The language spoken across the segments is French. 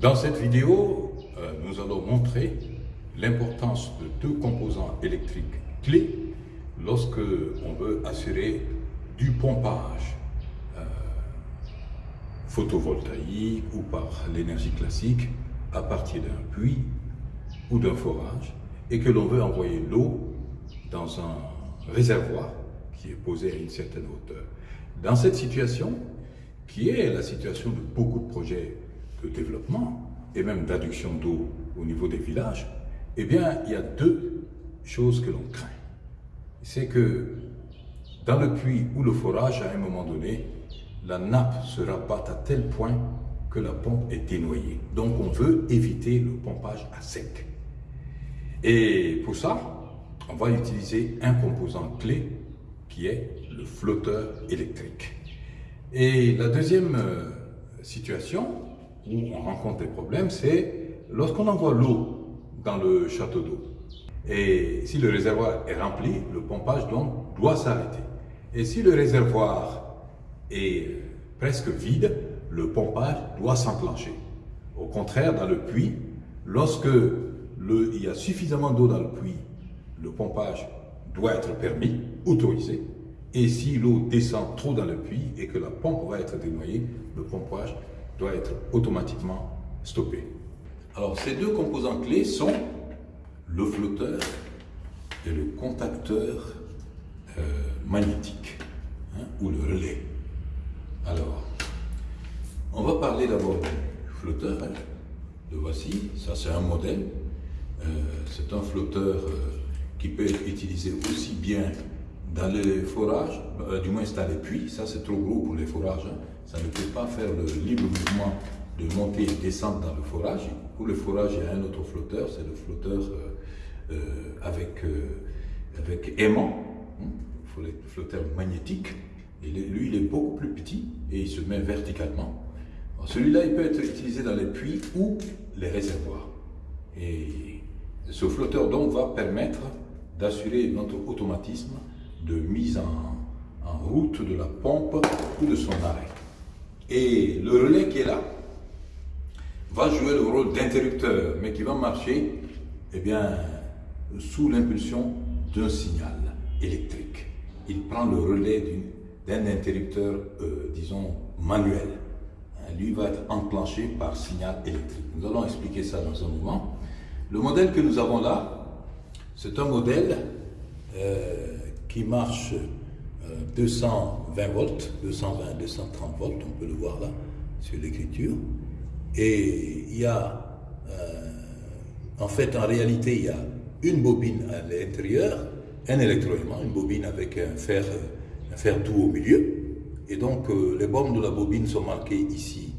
Dans cette vidéo, euh, nous allons montrer l'importance de deux composants électriques clés lorsque on veut assurer du pompage euh, photovoltaïque ou par l'énergie classique à partir d'un puits ou d'un forage et que l'on veut envoyer l'eau dans un réservoir qui est posé à une certaine hauteur. Dans cette situation, qui est la situation de beaucoup de projets de développement et même d'adduction d'eau au niveau des villages, eh bien, il y a deux choses que l'on craint. C'est que dans le puits ou le forage, à un moment donné, la nappe se rabatte à tel point que la pompe est dénoyée. Donc, on veut éviter le pompage à sec. Et pour ça, on va utiliser un composant clé qui est le flotteur électrique. Et la deuxième euh, situation où on rencontre des problèmes, c'est lorsqu'on envoie l'eau dans le château d'eau. Et si le réservoir est rempli, le pompage donc doit s'arrêter. Et si le réservoir est presque vide, le pompage doit s'enclencher. Au contraire, dans le puits, lorsque il y a suffisamment d'eau dans le puits, le pompage doit être permis, autorisé. Et si l'eau descend trop dans le puits et que la pompe va être dénoyée, le pompage doit être automatiquement stoppé. Alors ces deux composants clés sont le flotteur et le contacteur euh, magnétique, hein, ou le relais. Alors, on va parler d'abord du flotteur. Hein. Le voici, ça c'est un modèle. Euh, c'est un flotteur euh, qui peut être utilisé aussi bien dans les forages, du moins dans les puits, ça c'est trop gros pour les forages, hein. ça ne peut pas faire le libre mouvement de monter et descendre dans le forage. Pour le forage, il y a un autre flotteur, c'est le flotteur avec, avec aimant, le flotteur magnétique. Et lui, il est beaucoup plus petit et il se met verticalement. Celui-là, il peut être utilisé dans les puits ou les réservoirs. Et ce flotteur donc va permettre d'assurer notre automatisme de mise en, route de la pompe ou de son arrêt. Et le relais qui est là va jouer le rôle d'interrupteur, mais qui va marcher eh bien, sous l'impulsion d'un signal électrique il prend le relais d'un interrupteur, euh, disons, manuel. Hein, lui va être enclenché par signal électrique. Nous allons expliquer ça dans un moment. Le modèle que nous avons là, c'est un modèle euh, qui marche 220 euh, volts, 220, 230 volts, on peut le voir là sur l'écriture. Et il y a, en fait, en réalité, il y a une bobine à l'intérieur un électroaimant, une bobine avec un fer, un fer doux au milieu. Et donc, euh, les bornes de la bobine sont marquées ici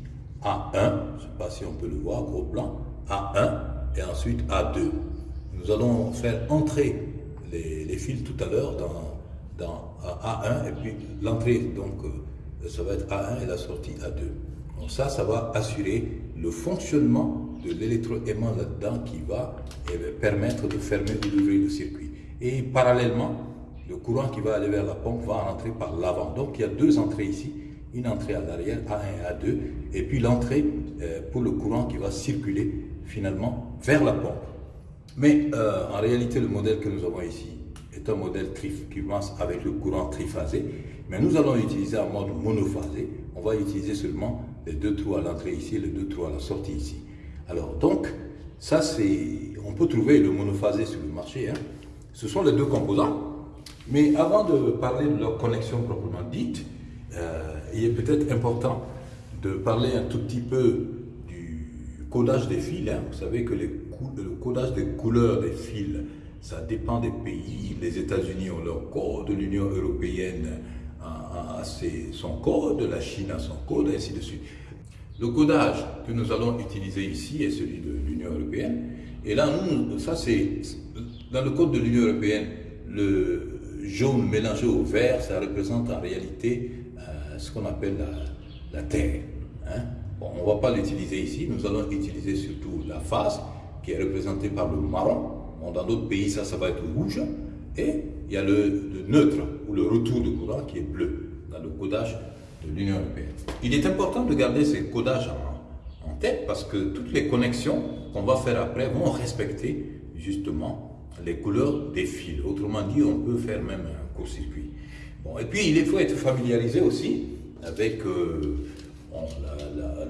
A1, je ne sais pas si on peut le voir, gros plan, A1 et ensuite A2. Nous allons faire entrer les, fils tout à l'heure dans, dans A1 et puis l'entrée, donc euh, ça va être A1 et la sortie A2. Donc ça, ça va assurer le fonctionnement de l'électroaimant là-dedans qui va eh permettre de fermer ou d'ouvrir le circuit. Et parallèlement, le courant qui va aller vers la pompe va rentrer par l'avant. Donc il y a deux entrées ici, une entrée à l'arrière, A1 et A2, et puis l'entrée euh, pour le courant qui va circuler finalement vers la pompe. Mais euh, en réalité, le modèle que nous avons ici est un modèle qui commence avec le courant triphasé, mais nous allons utiliser un mode monophasé. On va utiliser seulement les deux trous à l'entrée ici et les deux trous à la sortie ici. Alors donc, ça c'est, on peut trouver le monophasé sur le marché, hein, ce sont les deux composants. Mais avant de parler de leur connexion proprement dite, euh, il est peut-être important de parler un tout petit peu du codage des fils. Hein. Vous savez que le codage des couleurs des fils, ça dépend des pays. Les États-Unis ont leur code, l'Union européenne a, son code, la Chine a son code, ainsi de suite. Le codage que nous allons utiliser ici est celui de l'Union européenne. Et là, nous, ça c'est dans le code de l'Union européenne, le jaune mélangé au vert, ça représente en réalité euh, ce qu'on appelle la, Terre. Hein. on ne va pas l'utiliser ici, nous allons utiliser surtout la phase qui est représentée par le marron. dans d'autres pays, ça, ça va être rouge. Et il y a le, neutre ou le retour de courant qui est bleu dans le codage de l'Union européenne. Il est important de garder ces codages en, tête parce que toutes les connexions qu'on va faire après vont respecter justement les couleurs des fils. Autrement dit, on peut faire même un court-circuit. Bon, et puis, il faut être familiarisé aussi avec euh,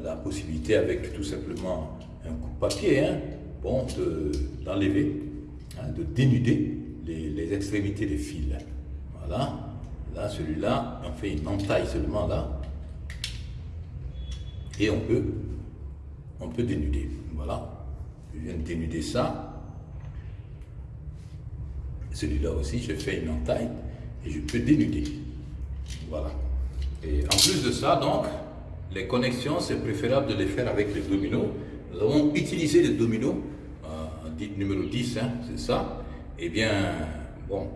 la, possibilité, avec tout simplement un coup de papier, hein, bon, d'enlever, hein, de, dénuder les, extrémités des fils. Voilà. Là, celui-là, on fait une entaille seulement là. Et on peut, on peut dénuder. Voilà. Je viens de dénuder ça. Celui-là aussi, je fais une entaille et je peux dénuder. Voilà. Et en plus de ça, donc, les connexions, c'est préférable de les faire avec les dominos. Nous avons utilisé les dominos, euh, numéro 10, hein, c'est ça. Eh bien, bon,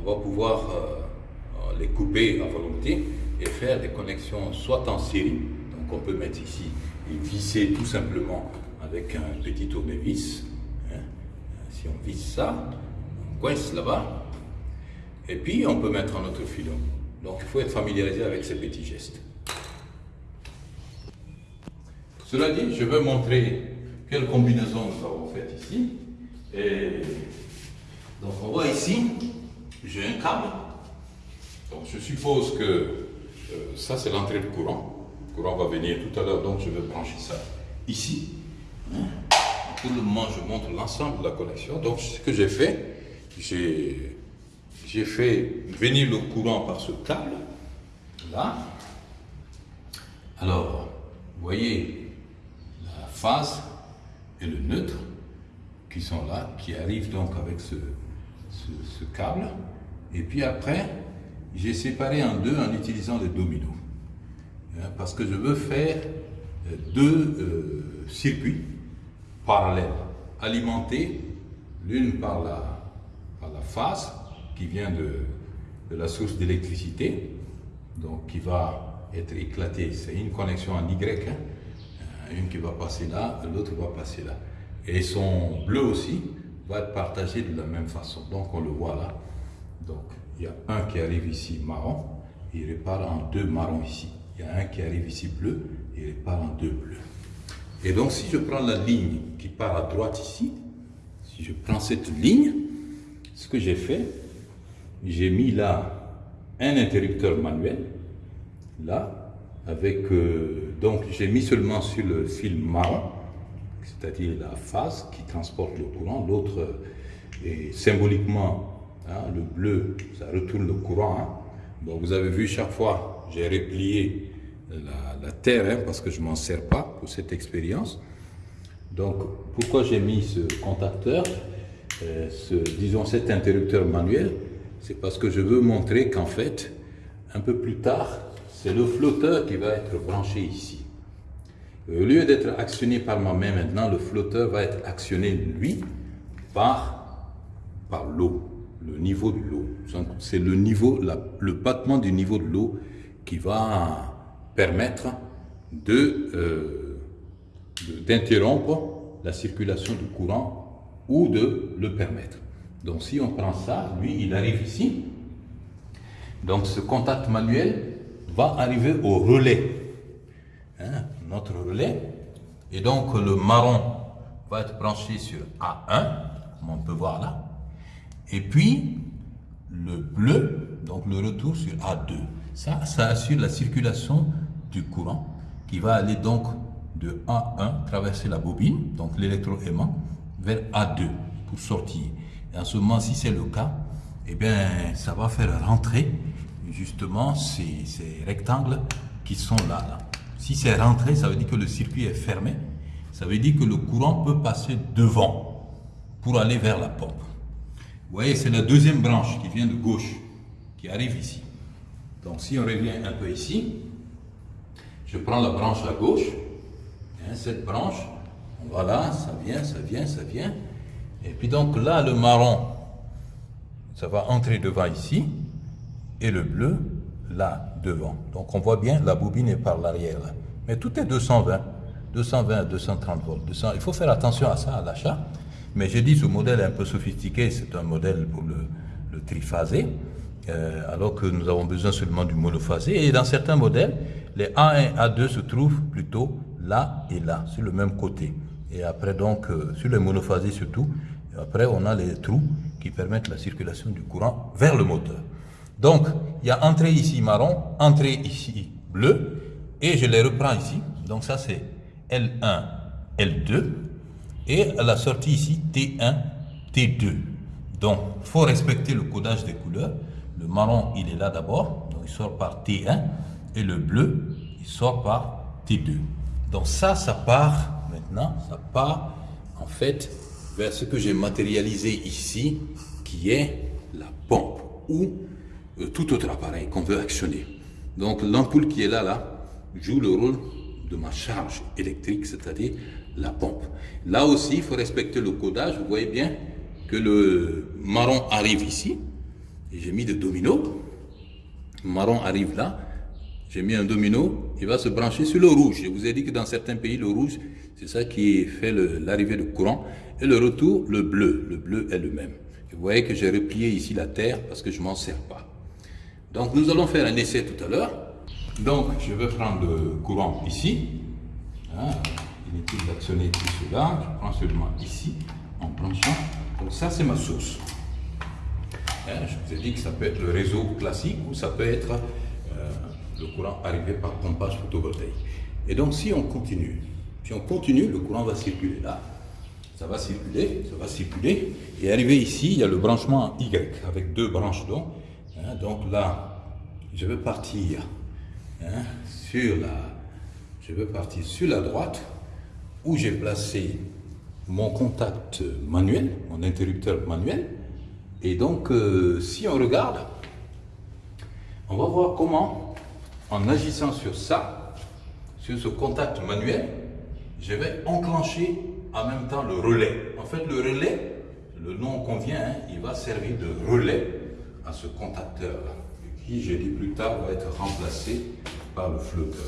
on va pouvoir euh, les couper à volonté et faire des connexions soit en série, donc on peut mettre ici et visser tout simplement avec un petit tournevis. Hein. Si on visse ça, on coince là-bas, et puis on peut mettre un autre filon. Donc il faut être familiarisé avec ces petits gestes. Cela dit, je vais montrer quelle combinaison nous avons faite ici. Et donc on voit ici, j'ai un câble. Donc je suppose que euh, ça c'est l'entrée de courant. Le courant va venir tout à l'heure, donc je vais brancher ça ici. Pour le moment, je montre l'ensemble de la connexion. Donc ce que j'ai fait, j'ai fait venir le courant par ce câble, là. Alors, vous voyez la phase et le neutre qui sont là, qui arrivent donc avec ce, câble. Et puis après, j'ai séparé en deux en utilisant les dominos. Hein, parce que je veux faire euh, deux euh, circuits parallèles, alimentés l'une par la, par la phase qui vient de, de la source d'électricité, donc qui va être éclatée. C'est une connexion en Y, hein. Une qui va passer là, l'autre va passer là. Et son bleu aussi va être partagé de la même façon. Donc on le voit là. Donc il y a un qui arrive ici marron, il repart en deux marrons ici. Il y a un qui arrive ici bleu, il repart en deux bleus. Et donc si je prends la ligne qui part à droite ici, si je prends cette ligne, ce que j'ai fait, j'ai mis là un interrupteur manuel, là, avec, euh, donc j'ai mis seulement sur le fil marron, c'est-à-dire la phase qui transporte le courant, l'autre est symboliquement, hein, le bleu, ça retourne le courant. Hein. Bon, vous avez vu chaque fois, j'ai replié la, terre, hein, parce que je ne m'en sers pas pour cette expérience. Donc, pourquoi j'ai mis ce contacteur, euh, disons cet interrupteur manuel? C'est parce que je veux montrer qu'en fait, un peu plus tard, c'est le flotteur qui va être branché ici. Au lieu d'être actionné par ma main maintenant, le flotteur va être actionné, lui, par, par l'eau, le niveau de l'eau. C'est le niveau, le battement du niveau de l'eau qui va permettre euh, d'interrompre la circulation du courant ou de le permettre. Donc si on prend ça, lui, il arrive ici. Donc ce contact manuel va arriver au relais. Hein, notre relais. Et donc le marron va être branché sur A1, comme on peut voir là. Et puis le bleu, donc le retour sur A2. Ça, ça assure la circulation du courant qui va aller donc de A1, traverser la bobine, donc l'électroaimant, vers A2 pour sortir. Et en ce moment, si c'est le cas, eh bien, ça va faire rentrer justement ces, rectangles qui sont là, là. Si c'est rentré, ça veut dire que le circuit est fermé. Ça veut dire que le courant peut passer devant pour aller vers la pompe. Vous voyez, c'est la deuxième branche qui vient de gauche, qui arrive ici. Donc si on revient un peu ici, je prends la branche à gauche, hein, cette branche, voilà, ça vient, ça vient, ça vient, et puis donc là, le marron, ça va entrer devant ici, et le bleu, là, devant. Donc on voit bien, la bobine est par l'arrière. Mais tout est 220, 220 à 230 volts. il faut faire attention à ça à l'achat. Mais j'ai dit, ce modèle est un peu sophistiqué, c'est un modèle pour le, triphasé, euh, alors que nous avons besoin seulement du monophasé. Et dans certains modèles, les A1 et A2 se trouvent plutôt là et là, sur le même côté. Et après, donc, euh, sur les monophasies surtout, après, on a les trous qui permettent la circulation du courant vers le moteur. Donc, il y a entrée ici marron, entrée ici bleu, et je les reprends ici. Donc ça, c'est L1, L2, et la sortie ici, T1, T2. Donc, il faut respecter le codage des couleurs. Le marron, il est là d'abord, donc il sort par T1, et le bleu, il sort par T2. Donc ça, ça part maintenant, ça part en fait vers ce que j'ai matérialisé ici, qui est la pompe ou tout autre appareil qu'on veut actionner. Donc l'ampoule qui est là, là, joue le rôle de ma charge électrique, c'est-à-dire la pompe. Là aussi, il faut respecter le codage. Vous voyez bien que le marron arrive ici. J'ai mis des dominos. marron arrive là. J'ai mis un domino. Il va se brancher sur le rouge. Je vous ai dit que dans certains pays, le rouge, c'est ça qui fait l'arrivée de courant. Et le retour, le bleu. Le bleu est le même. vous voyez que j'ai replié ici la terre parce que je m'en sers pas. Donc nous allons faire un essai tout à l'heure. Donc je vais prendre le courant ici. Inutile d'actionner tout cela. Je prends seulement ici en branchant. Donc ça c'est ma source. Hein, je vous ai dit que ça peut être le réseau classique ou ça peut être euh, le courant arrivé par pompage photovoltaïque. Et donc si on continue, si on continue, le courant va circuler là. Ça va circuler, ça va circuler. Et arrivé ici, il y a le branchement Y avec deux branches donc. Hein, donc là, je vais partir hein, sur la, je vais partir sur la droite où j'ai placé mon contact manuel, mon interrupteur manuel. Et donc, euh, si on regarde, on va voir comment, en agissant sur ça, sur ce contact manuel, je vais enclencher en même temps le relais. En fait, le relais, le nom convient, hein, il va servir de relais à ce contacteur qui, j'ai dit plus tard, va être remplacé par le flotteur.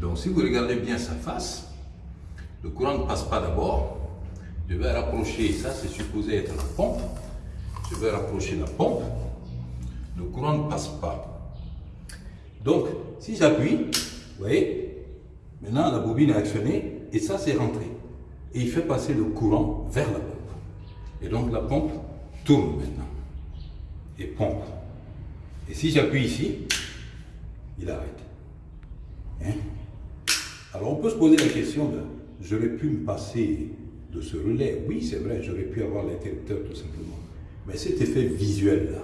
Donc si vous regardez bien sa face, le courant ne passe pas d'abord. Je vais rapprocher, ça c'est supposé être la pompe. Je vais rapprocher la pompe. Le courant ne passe pas. Donc, si j'appuie, vous voyez, maintenant la bobine est actionnée et ça c'est rentré. Et il fait passer le courant vers la pompe. Et donc la pompe tourne maintenant et pompe. Et si j'appuie ici, il arrête. Hein? Alors on peut se poser la question de, j'aurais pu me passer de ce relais. Oui, c'est vrai, j'aurais pu avoir l'interrupteur tout simplement. Mais cet effet visuel là,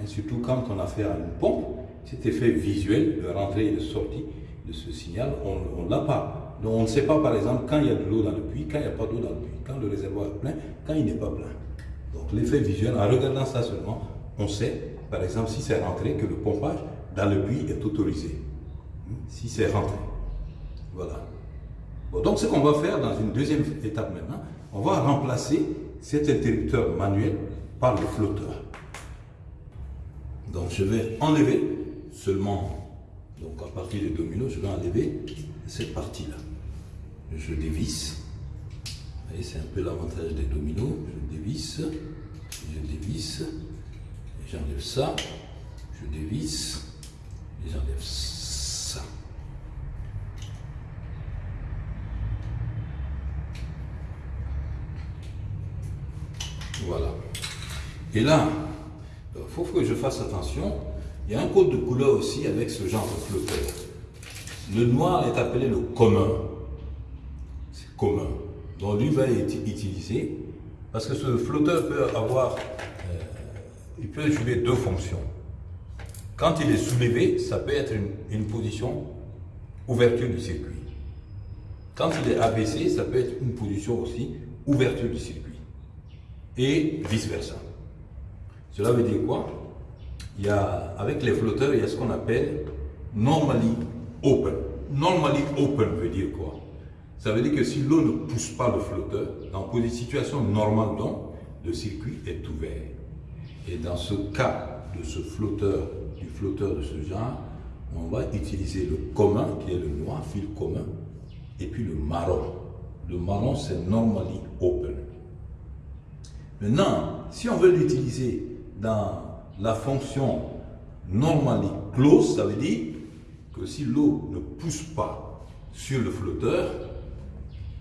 hein, surtout quand on a affaire à une pompe, cet effet visuel de rentrée et de sortie de ce signal, on ne l'a pas. Donc on ne sait pas par exemple quand il y a de l'eau dans le puits, quand il n'y a pas d'eau dans le puits, quand le réservoir est plein, quand il n'est pas plein. Donc l'effet visuel, en regardant ça seulement, on sait, par exemple, si c'est rentré, que le pompage dans le puits est autorisé. Si c'est rentré. Voilà. donc ce qu'on va faire dans une deuxième étape maintenant, on va remplacer cet interrupteur manuel par le flotteur. Donc je vais enlever seulement, donc à partir des dominos, je vais enlever cette partie-là. Je dévisse. Vous voyez, c'est un peu l'avantage des dominos. Je dévisse, je dévisse, j'enlève ça, je dévisse et j'enlève ça. Voilà. Et là, il faut que je fasse attention. Il y a un code de couleur aussi avec ce genre de flotteur. Le noir est appelé le commun. C'est commun. Donc lui va être utilisé parce que ce flotteur peut avoir il peut jouer deux fonctions. Quand il est soulevé, ça peut être une, position ouverture du circuit. Quand il est abaissé, ça peut être une position aussi ouverture du circuit. Et vice-versa. Cela veut dire quoi? Il y a, Avec les flotteurs, il y a ce qu'on appelle normally open. Normally open veut dire quoi? Ça veut dire que si l'eau ne pousse pas le flotteur, dans une situation normale donc, le circuit est ouvert. Et dans ce cas de ce flotteur, du flotteur de ce genre, on va utiliser le commun, qui est le noir, fil commun, et puis le marron. Le marron, c'est normally open. Maintenant, si on veut l'utiliser dans la fonction normally close, ça veut dire que si l'eau ne pousse pas sur le flotteur,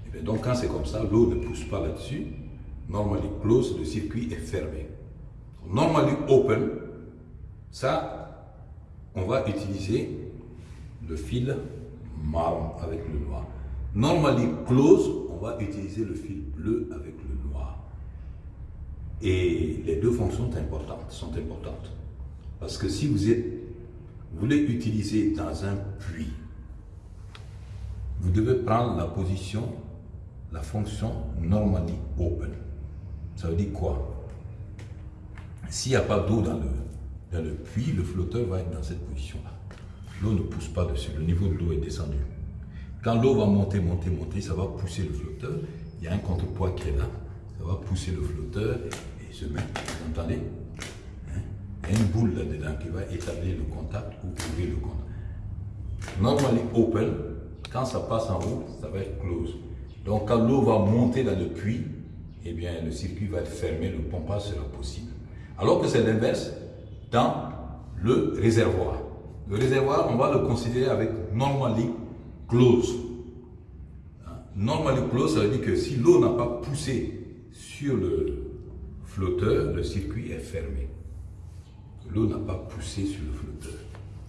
et bien donc quand c'est comme ça, l'eau ne pousse pas là-dessus, normally close, le circuit est fermé. Normally open, ça, on va utiliser le fil marron avec le noir. Normally close, on va utiliser le fil bleu avec le noir. Et les deux fonctions sont importantes. Sont importantes. Parce que si vous, vous voulez utiliser dans un puits, vous devez prendre la position, la fonction normally open. Ça veut dire quoi? S'il n'y a pas d'eau dans le, puits, le flotteur va être dans cette position-là. L'eau ne pousse pas dessus, le niveau de l'eau est descendu. Quand l'eau va monter, monter, monter, ça va pousser le flotteur. Il y a un contrepoids qui est là. Ça va pousser le flotteur et se met, vous entendez hein? Il y a une boule là-dedans qui va établir le contact ou ouvrir le contact. Normalement open, quand ça passe en haut, ça va être close. Donc quand l'eau va monter dans le puits, eh bien le circuit va être fermé, le pompage sera possible. Alors que c'est l'inverse dans le réservoir. Le réservoir, on va le considérer avec normally close. Hein? Normally close, ça veut dire que si l'eau n'a pas poussé sur le flotteur, le circuit est fermé. L'eau n'a pas poussé sur le flotteur.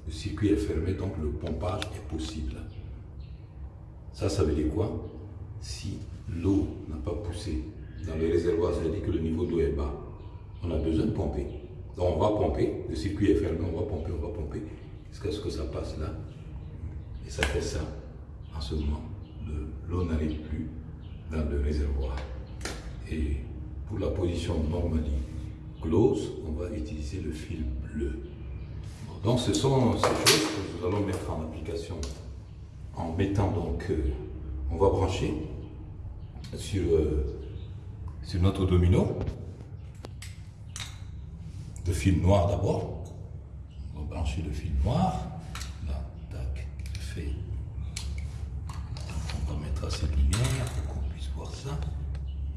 Le circuit est fermé, donc le pompage est possible. Ça, ça veut dire quoi? Si l'eau n'a pas poussé dans le réservoir, ça veut dire que le niveau d'eau est bas. On a besoin de pomper. Donc on va pomper, le circuit est fermé, on va pomper, on va pomper, jusqu'à ce que ça passe là. Et ça fait ça. En ce moment, l'eau n'arrive plus dans le réservoir. Et pour la position normally close, on va utiliser le fil bleu. Donc ce sont ces choses que nous allons mettre en application en mettant donc, euh, on va brancher sur, euh, sur notre domino le fil noir d'abord. On va brancher le fil noir. Là, tac, je fais. on va mettre assez de lumière pour qu'on puisse voir ça.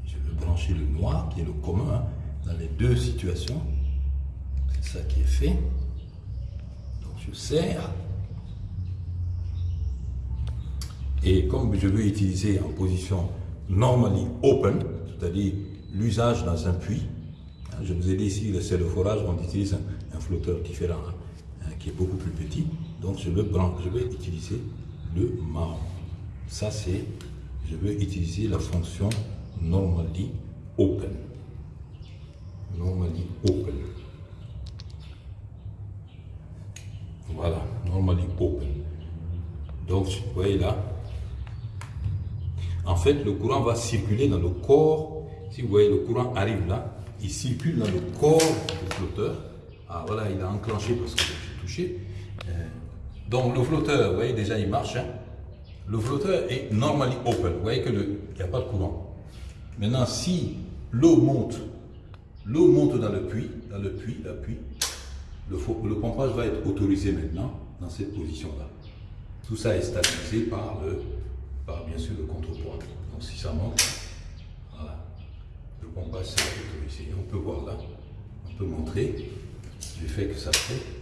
Je vais brancher le noir, qui est le commun, hein, dans les deux situations. C'est ça qui est fait. Donc je serre. Et comme je veux utiliser en position normally open, c'est-à-dire l'usage dans un puits, je vous ai dit ici, c'est le forage, on utilise un, flotteur différent, hein, hein, qui est beaucoup plus petit. Donc je, le je vais utiliser le marron. Ça c'est, je vais utiliser la fonction normally open. Normally open. Voilà, normally open. Donc, vous voyez là, en fait, le courant va circuler dans le corps. Si vous voyez, le courant arrive là, il circule dans le corps du flotteur. Ah voilà, il a enclenché parce que j'ai touché. Euh, donc le flotteur, vous voyez déjà il marche. Hein. Le flotteur est normally open. Vous voyez qu'il n'y a pas de courant. Maintenant, si l'eau monte, l'eau monte dans le puits, dans le puits, puits, le, le pompage va être autorisé maintenant dans cette position-là. Tout ça est stabilisé par, le, par bien sûr le contrepoids. Donc si ça monte, on passe ici. On peut voir là, on peut montrer l'effet que ça fait.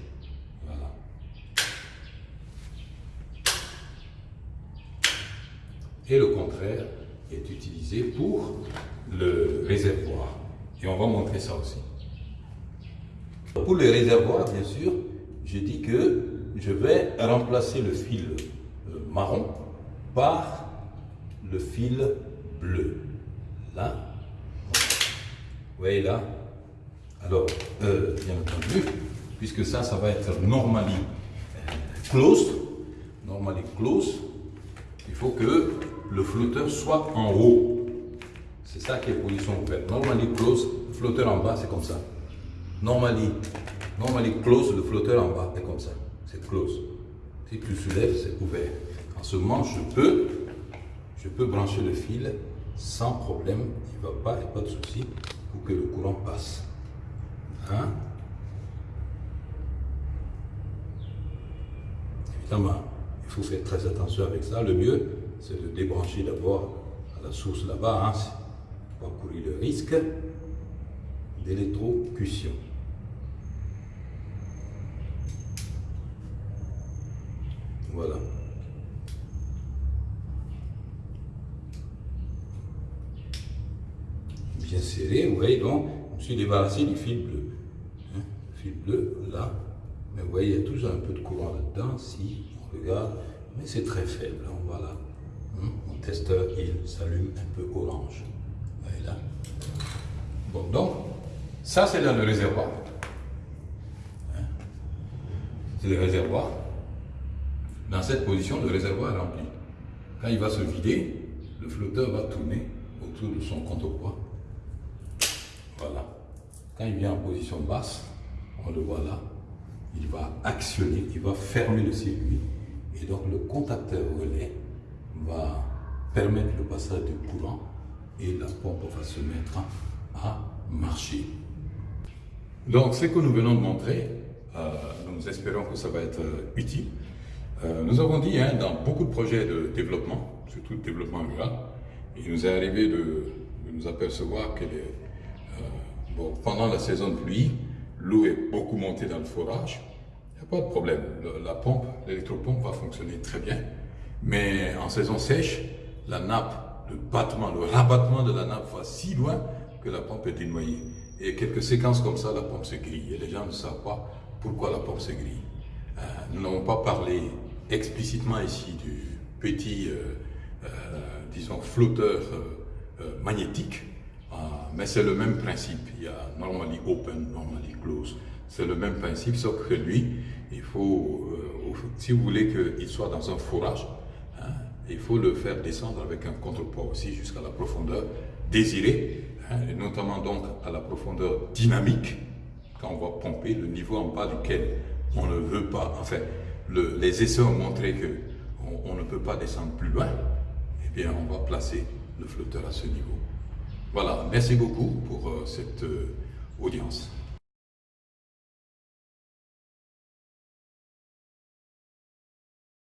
Et le contraire est utilisé pour le réservoir. Et on va montrer ça aussi. Pour le réservoir, bien sûr, je dis que je vais remplacer le fil euh, marron par le fil bleu. Là, voyez là Alors, euh, bien entendu, puisque ça, ça va être normally euh, closed, normally closed, il faut que le flotteur soit en haut. C'est ça qui est position ouverte. Normally closed, le flotteur en bas, c'est comme ça. Normally, normally closed, le flotteur en bas, c'est comme ça. C'est close. Si tu soulèves, c'est ouvert. En ce moment, je peux, je peux brancher le fil sans problème. Il ne va pas, il n'y a pas de souci pour que le courant passe. Hein? Évidemment, il faut faire très attention avec ça. Le mieux, c'est de débrancher d'abord à la source là-bas, hein, pour courir le risque d'électrocution. Voilà. Bien serré, vous voyez, donc je me suis débarrassé du fil bleu. Hein, le fil bleu, là, mais vous voyez, il y a toujours un peu de courant là-dedans, si on regarde, mais c'est très faible, hein, voilà. Hein, mon testeur, il s'allume un peu orange. Vous voyez là. Bon, donc, ça c'est dans le réservoir. C'est le réservoir. Dans cette position, le réservoir est rempli. Quand il va se vider, le flotteur va tourner autour de son contrepoids. Voilà. Quand il vient en position basse, on le voit là, il va actionner, il va fermer le circuit et donc le contacteur relais va permettre le passage du courant et la pompe va se mettre à marcher. Donc ce que nous venons de montrer, euh, nous espérons que ça va être euh, utile. Euh, nous avons dit hein, dans beaucoup de projets de développement, surtout de développement rural, il nous est arrivé de, nous apercevoir que pendant la saison de pluie, l'eau est beaucoup montée dans le forage, il n'y a pas de problème. la pompe, l'électropompe va fonctionner très bien. Mais en saison sèche, la nappe, le battement, le rabattement de la nappe va si loin que la pompe est dénoyée. Et quelques séquences comme ça, la pompe se grille. Et les gens ne savent pas pourquoi la pompe se grille. Euh, nous n'avons pas parlé explicitement ici du petit, euh, euh, disons, flotteur magnétique, mais c'est le même principe. Il y a normally open, normally close. C'est le même principe, sauf que lui, il faut, si vous voulez qu'il soit dans un forage, hein, il faut le faire descendre avec un contrepoids aussi jusqu'à la profondeur désirée, hein, et notamment donc à la profondeur dynamique quand on va pomper, le niveau en bas duquel on ne veut pas, enfin, les essais ont montré que on, ne peut pas descendre plus loin, eh bien, on va placer le flotteur à ce niveau. Voilà, merci beaucoup pour euh, cette euh, audience.